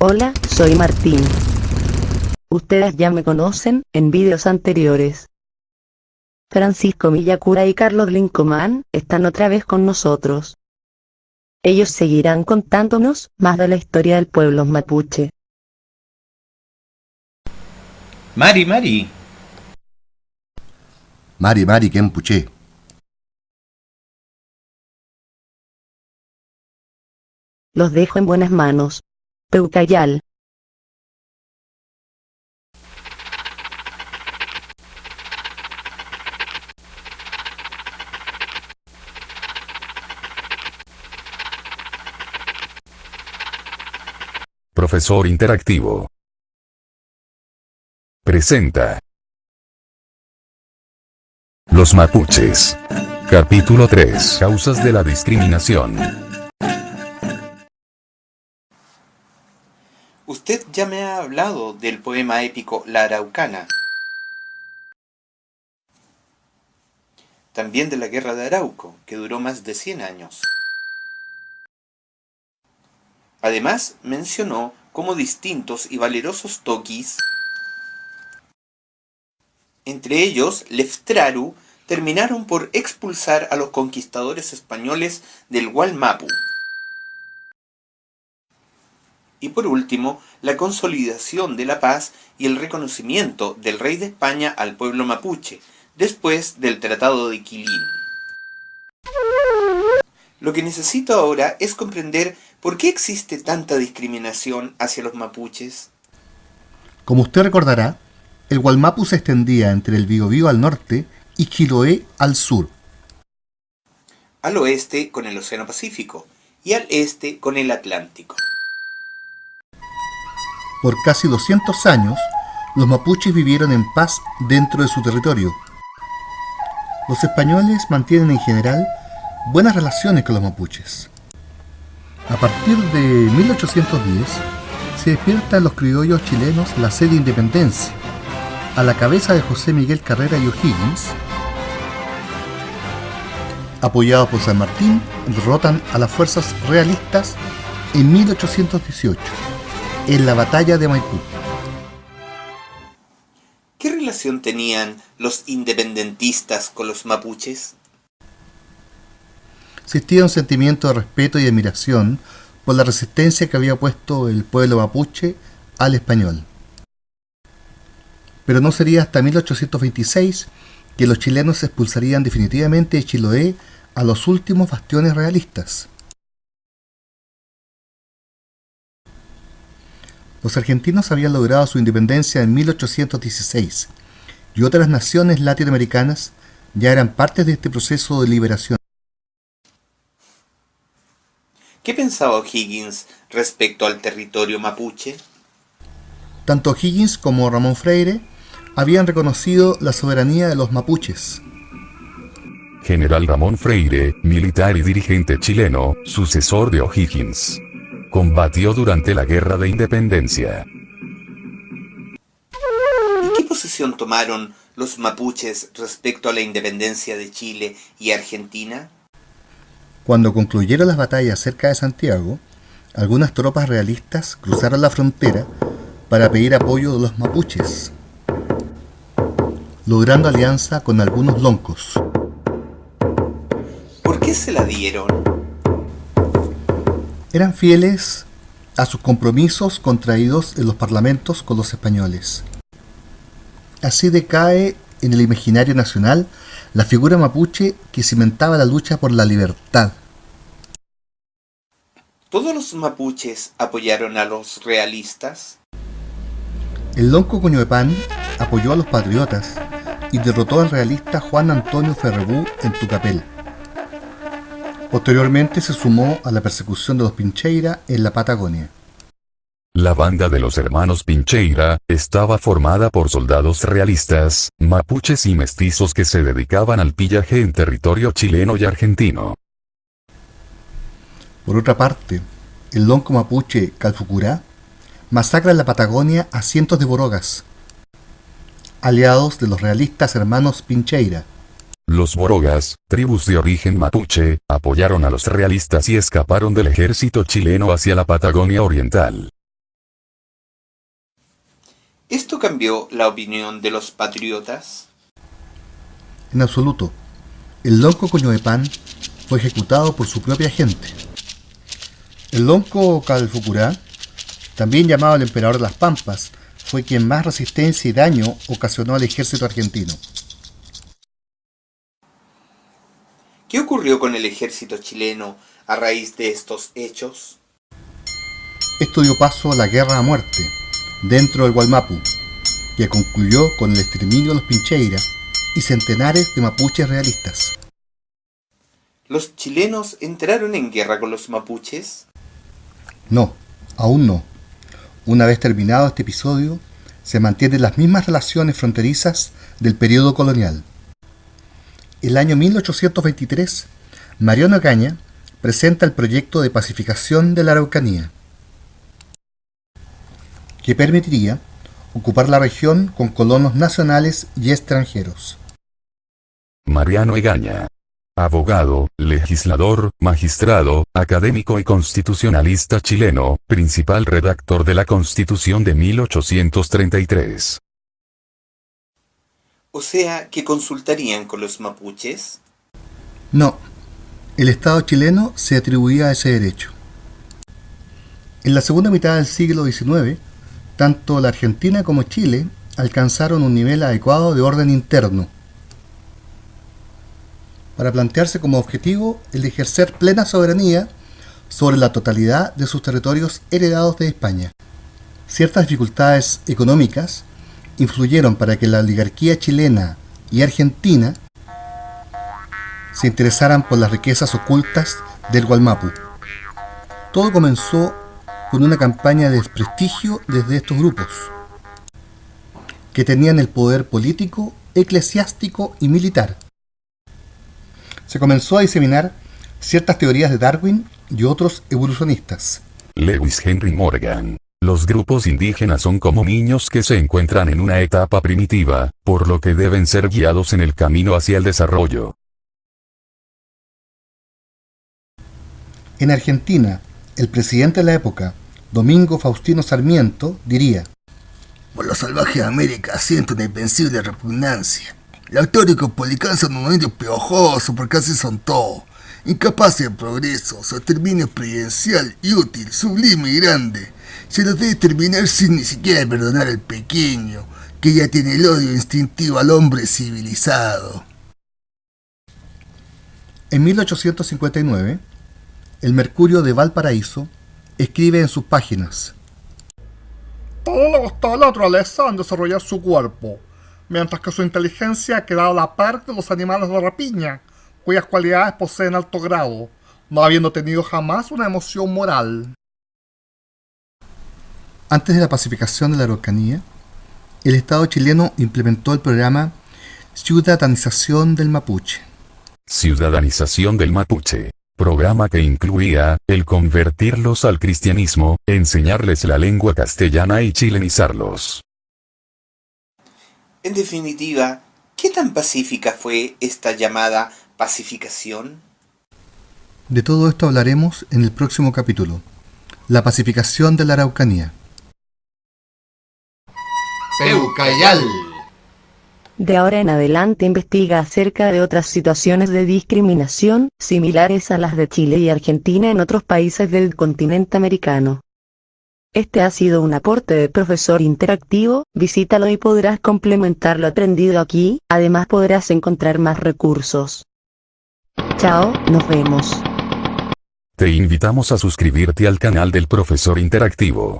Hola, soy Martín. Ustedes ya me conocen en vídeos anteriores. Francisco Villacura y Carlos Lincomán están otra vez con nosotros. Ellos seguirán contándonos más de la historia del pueblo mapuche. Mari, Mari. Mari Mari Kempuche. Los dejo en buenas manos. Profesor Interactivo. Presenta. Los mapuches. Capítulo 3. Causas de la discriminación. Usted ya me ha hablado del poema épico La Araucana. También de la Guerra de Arauco, que duró más de 100 años. Además, mencionó cómo distintos y valerosos toquis, entre ellos Leftraru, terminaron por expulsar a los conquistadores españoles del Gualmapu. Y por último, la consolidación de la paz y el reconocimiento del rey de España al pueblo mapuche, después del Tratado de Quilín. Lo que necesito ahora es comprender por qué existe tanta discriminación hacia los mapuches. Como usted recordará, el Gualmapu se extendía entre el Biobío al norte y Chiloé al sur. Al oeste con el Océano Pacífico y al este con el Atlántico. Por casi 200 años, los mapuches vivieron en paz dentro de su territorio. Los españoles mantienen en general buenas relaciones con los mapuches. A partir de 1810 se despierta en los criollos chilenos la sede de independencia, a la cabeza de José Miguel Carrera y O'Higgins, apoyados por San Martín, derrotan a las fuerzas realistas en 1818, en la batalla de Maipú. ¿Qué relación tenían los independentistas con los mapuches? existía un sentimiento de respeto y admiración por la resistencia que había puesto el pueblo mapuche al español. Pero no sería hasta 1826 que los chilenos expulsarían definitivamente de Chiloé a los últimos bastiones realistas. Los argentinos habían logrado su independencia en 1816 y otras naciones latinoamericanas ya eran parte de este proceso de liberación. ¿Qué pensaba O'Higgins respecto al territorio mapuche? Tanto O'Higgins como Ramón Freire habían reconocido la soberanía de los mapuches. General Ramón Freire, militar y dirigente chileno, sucesor de O'Higgins. Combatió durante la Guerra de Independencia. ¿Y qué posición tomaron los mapuches respecto a la independencia de Chile y Argentina? Cuando concluyeron las batallas cerca de Santiago, algunas tropas realistas cruzaron la frontera para pedir apoyo de los mapuches, logrando alianza con algunos loncos. ¿Por qué se la dieron? Eran fieles a sus compromisos contraídos en los parlamentos con los españoles. Así decae en el imaginario nacional la figura mapuche que cimentaba la lucha por la libertad. ¿Todos los mapuches apoyaron a los realistas? El lonco Coñoepán apoyó a los patriotas y derrotó al realista Juan Antonio Ferrebú en Tucapel. Posteriormente se sumó a la persecución de los Pincheira en la Patagonia. La banda de los hermanos Pincheira estaba formada por soldados realistas, mapuches y mestizos que se dedicaban al pillaje en territorio chileno y argentino. Por otra parte, el lonco mapuche Calfucurá masacra en la Patagonia a cientos de borogas, aliados de los realistas hermanos Pincheira. Los borogas, tribus de origen mapuche, apoyaron a los realistas y escaparon del ejército chileno hacia la Patagonia Oriental. ¿Esto cambió la opinión de los patriotas? En absoluto. El lonco Coñoepán fue ejecutado por su propia gente. El lonco Calfucurá, también llamado el emperador de las Pampas, fue quien más resistencia y daño ocasionó al ejército argentino. ¿Qué ocurrió con el ejército chileno a raíz de estos hechos? Esto dio paso a la guerra a muerte dentro del Gualmapu, que concluyó con el exterminio de los Pincheira y centenares de mapuches realistas. ¿Los chilenos entraron en guerra con los mapuches? No, aún no. Una vez terminado este episodio, se mantienen las mismas relaciones fronterizas del periodo colonial. El año 1823, Mariano Caña presenta el proyecto de pacificación de la Araucanía, que permitiría ocupar la región con colonos nacionales y extranjeros. Mariano Egaña. Abogado, legislador, magistrado, académico y constitucionalista chileno, principal redactor de la Constitución de 1833. O sea, que consultarían con los mapuches. No, el Estado chileno se atribuía ese derecho. En la segunda mitad del siglo XIX, tanto la Argentina como Chile alcanzaron un nivel adecuado de orden interno, para plantearse como objetivo el ejercer plena soberanía sobre la totalidad de sus territorios heredados de España. Ciertas dificultades económicas influyeron para que la oligarquía chilena y argentina se interesaran por las riquezas ocultas del Gualmapu. Todo comenzó con una campaña de desprestigio desde estos grupos, que tenían el poder político, eclesiástico y militar. Se comenzó a diseminar ciertas teorías de Darwin y otros evolucionistas. Lewis Henry Morgan. Los grupos indígenas son como niños que se encuentran en una etapa primitiva, por lo que deben ser guiados en el camino hacia el desarrollo. En Argentina, el presidente de la época, Domingo Faustino Sarmiento, diría Por los salvajes de América siento una invencible repugnancia. Los teóricos policanos son unos indios piojosos porque así son todos. Incapaces de progreso, su exterminio presidencial y útil, sublime y grande. Se los debe terminar sin ni siquiera perdonar al pequeño, que ya tiene el odio instintivo al hombre civilizado. En 1859, el Mercurio de Valparaíso escribe en sus páginas Todo le gustó a la naturaleza en desarrollar su cuerpo, mientras que su inteligencia ha quedado a la par de los animales de rapiña, cuyas cualidades poseen alto grado, no habiendo tenido jamás una emoción moral. Antes de la pacificación de la Araucanía, el Estado chileno implementó el programa Ciudadanización del Mapuche. Ciudadanización del Mapuche. Programa que incluía, el convertirlos al cristianismo, enseñarles la lengua castellana y chilenizarlos. En definitiva, ¿qué tan pacífica fue esta llamada pacificación? De todo esto hablaremos en el próximo capítulo. La pacificación de la Araucanía. Peucayal. De ahora en adelante investiga acerca de otras situaciones de discriminación, similares a las de Chile y Argentina en otros países del continente americano. Este ha sido un aporte de profesor interactivo, visítalo y podrás complementar lo aprendido aquí, además podrás encontrar más recursos. Chao, nos vemos. Te invitamos a suscribirte al canal del profesor interactivo.